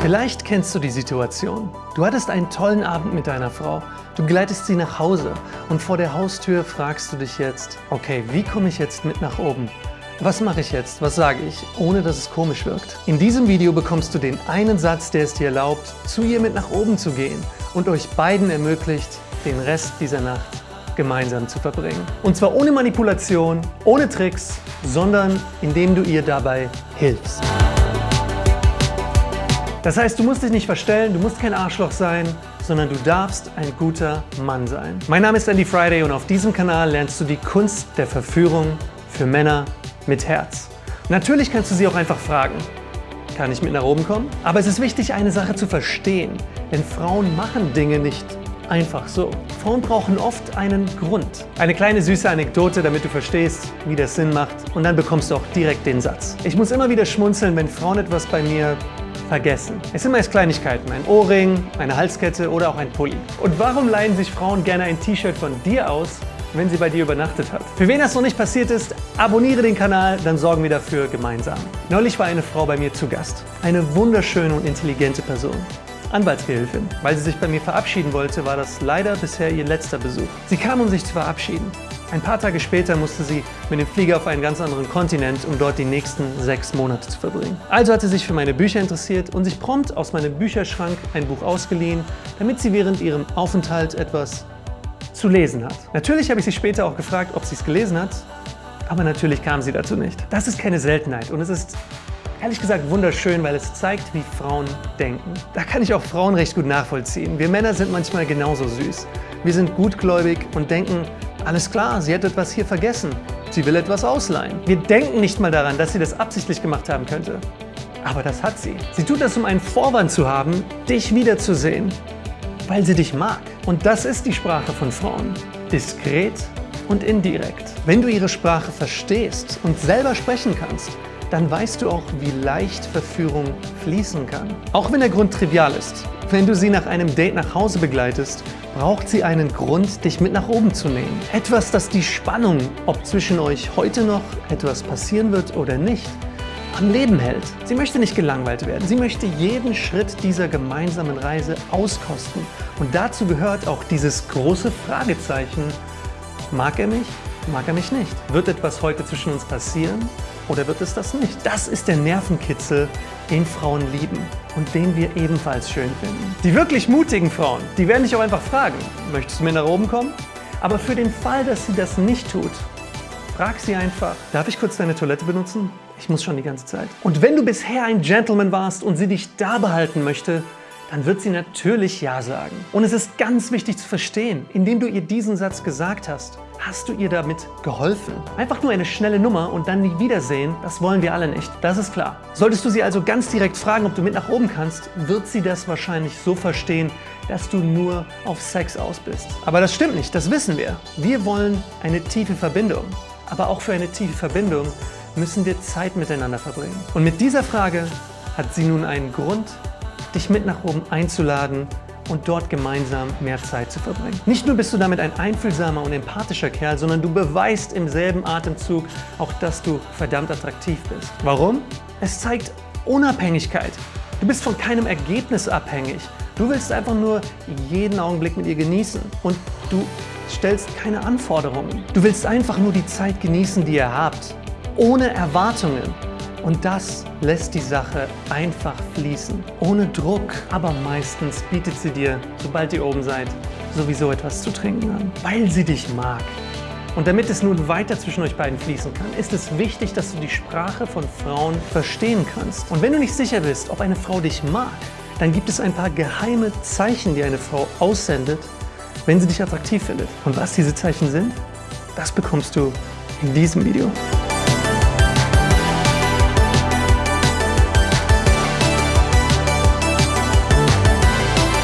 Vielleicht kennst du die Situation. Du hattest einen tollen Abend mit deiner Frau, du begleitest sie nach Hause und vor der Haustür fragst du dich jetzt, okay, wie komme ich jetzt mit nach oben? Was mache ich jetzt? Was sage ich, ohne dass es komisch wirkt? In diesem Video bekommst du den einen Satz, der es dir erlaubt, zu ihr mit nach oben zu gehen und euch beiden ermöglicht, den Rest dieser Nacht gemeinsam zu verbringen. Und zwar ohne Manipulation, ohne Tricks, sondern indem du ihr dabei hilfst. Das heißt, du musst dich nicht verstellen, du musst kein Arschloch sein, sondern du darfst ein guter Mann sein. Mein Name ist Andy Friday und auf diesem Kanal lernst du die Kunst der Verführung für Männer mit Herz. Natürlich kannst du sie auch einfach fragen. Kann ich mit nach oben kommen? Aber es ist wichtig, eine Sache zu verstehen. Denn Frauen machen Dinge nicht einfach so. Frauen brauchen oft einen Grund. Eine kleine süße Anekdote, damit du verstehst, wie das Sinn macht. Und dann bekommst du auch direkt den Satz. Ich muss immer wieder schmunzeln, wenn Frauen etwas bei mir vergessen. Es sind meist Kleinigkeiten, ein Ohrring, eine Halskette oder auch ein Pulli. Und warum leihen sich Frauen gerne ein T-Shirt von dir aus, wenn sie bei dir übernachtet hat. Für wen das noch nicht passiert ist, abonniere den Kanal, dann sorgen wir dafür gemeinsam. Neulich war eine Frau bei mir zu Gast. Eine wunderschöne und intelligente Person. Anwaltsgehilfin. Weil sie sich bei mir verabschieden wollte, war das leider bisher ihr letzter Besuch. Sie kam, um sich zu verabschieden. Ein paar Tage später musste sie mit dem Flieger auf einen ganz anderen Kontinent, um dort die nächsten sechs Monate zu verbringen. Also hat sie sich für meine Bücher interessiert und sich prompt aus meinem Bücherschrank ein Buch ausgeliehen, damit sie während ihrem Aufenthalt etwas zu lesen hat. Natürlich habe ich sie später auch gefragt, ob sie es gelesen hat, aber natürlich kam sie dazu nicht. Das ist keine Seltenheit und es ist ehrlich gesagt wunderschön, weil es zeigt, wie Frauen denken. Da kann ich auch Frauen recht gut nachvollziehen. Wir Männer sind manchmal genauso süß. Wir sind gutgläubig und denken, alles klar, sie hat etwas hier vergessen. Sie will etwas ausleihen. Wir denken nicht mal daran, dass sie das absichtlich gemacht haben könnte. Aber das hat sie. Sie tut das, um einen Vorwand zu haben, dich wiederzusehen weil sie dich mag. Und das ist die Sprache von Frauen. Diskret und indirekt. Wenn du ihre Sprache verstehst und selber sprechen kannst, dann weißt du auch, wie leicht Verführung fließen kann. Auch wenn der Grund trivial ist. Wenn du sie nach einem Date nach Hause begleitest, braucht sie einen Grund, dich mit nach oben zu nehmen. Etwas, das die Spannung, ob zwischen euch heute noch etwas passieren wird oder nicht, am Leben hält. Sie möchte nicht gelangweilt werden. Sie möchte jeden Schritt dieser gemeinsamen Reise auskosten. Und dazu gehört auch dieses große Fragezeichen. Mag er mich? Mag er mich nicht? Wird etwas heute zwischen uns passieren oder wird es das nicht? Das ist der Nervenkitzel, den Frauen lieben und den wir ebenfalls schön finden. Die wirklich mutigen Frauen, die werden dich auch einfach fragen, möchtest du mir nach oben kommen? Aber für den Fall, dass sie das nicht tut, frag sie einfach, darf ich kurz deine Toilette benutzen? Ich muss schon die ganze Zeit. Und wenn du bisher ein Gentleman warst und sie dich da behalten möchte, dann wird sie natürlich Ja sagen. Und es ist ganz wichtig zu verstehen, indem du ihr diesen Satz gesagt hast, hast du ihr damit geholfen. Einfach nur eine schnelle Nummer und dann nie wiedersehen, das wollen wir alle nicht, das ist klar. Solltest du sie also ganz direkt fragen, ob du mit nach oben kannst, wird sie das wahrscheinlich so verstehen, dass du nur auf Sex aus bist. Aber das stimmt nicht, das wissen wir. Wir wollen eine tiefe Verbindung. Aber auch für eine tiefe Verbindung müssen wir Zeit miteinander verbringen. Und mit dieser Frage hat sie nun einen Grund, dich mit nach oben einzuladen und dort gemeinsam mehr Zeit zu verbringen. Nicht nur bist du damit ein einfühlsamer und empathischer Kerl, sondern du beweist im selben Atemzug auch, dass du verdammt attraktiv bist. Warum? Es zeigt Unabhängigkeit. Du bist von keinem Ergebnis abhängig. Du willst einfach nur jeden Augenblick mit ihr genießen und du stellst keine Anforderungen. Du willst einfach nur die Zeit genießen, die ihr habt ohne Erwartungen. Und das lässt die Sache einfach fließen, ohne Druck. Aber meistens bietet sie dir, sobald ihr oben seid, sowieso etwas zu trinken an, weil sie dich mag. Und damit es nun weiter zwischen euch beiden fließen kann, ist es wichtig, dass du die Sprache von Frauen verstehen kannst. Und wenn du nicht sicher bist, ob eine Frau dich mag, dann gibt es ein paar geheime Zeichen, die eine Frau aussendet, wenn sie dich attraktiv findet. Und was diese Zeichen sind, das bekommst du in diesem Video.